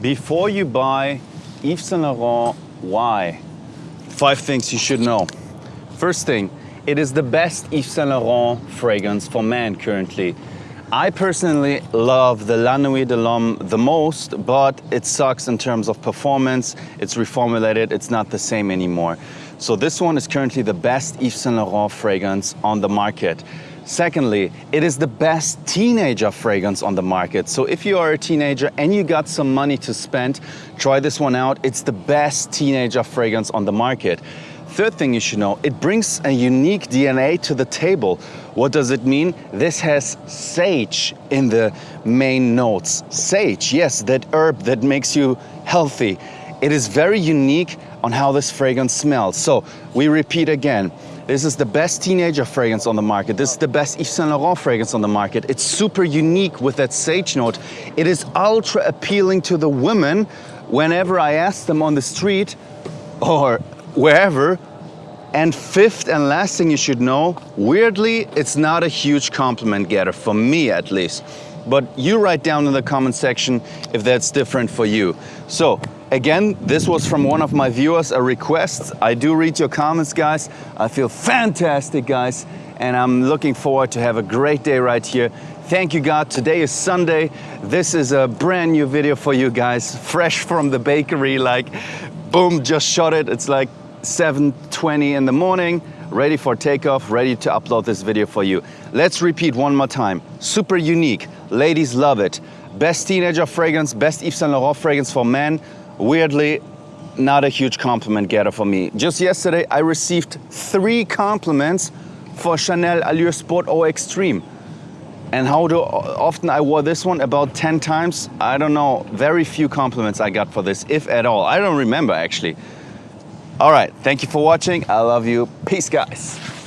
Before you buy Yves Saint Laurent, Y? Five things you should know. First thing, it is the best Yves Saint Laurent fragrance for men currently. I personally love the La Nuit de l'Homme the most, but it sucks in terms of performance. It's reformulated, it's not the same anymore. So this one is currently the best Yves Saint Laurent fragrance on the market. Secondly, it is the best teenager fragrance on the market. So if you are a teenager and you got some money to spend, try this one out. It's the best teenager fragrance on the market. Third thing you should know, it brings a unique DNA to the table. What does it mean? This has sage in the main notes. Sage, yes, that herb that makes you healthy. It is very unique on how this fragrance smells. So we repeat again, this is the best teenager fragrance on the market. This is the best Yves Saint Laurent fragrance on the market. It's super unique with that sage note. It is ultra appealing to the women whenever I ask them on the street or wherever. And fifth and last thing you should know, weirdly, it's not a huge compliment getter, for me at least. But you write down in the comment section if that's different for you. So Again, this was from one of my viewers, a request. I do read your comments, guys. I feel fantastic, guys. And I'm looking forward to have a great day right here. Thank you, God. Today is Sunday. This is a brand new video for you guys, fresh from the bakery, like, boom, just shot it. It's like 7.20 in the morning, ready for takeoff, ready to upload this video for you. Let's repeat one more time. Super unique. Ladies love it. Best teenager fragrance, best Yves Saint Laurent fragrance for men weirdly, not a huge compliment getter for me. Just yesterday, I received three compliments for Chanel Allure Sport Eau Extreme. And how do, often I wore this one? About 10 times? I don't know. Very few compliments I got for this, if at all. I don't remember, actually. All right, thank you for watching. I love you. Peace, guys.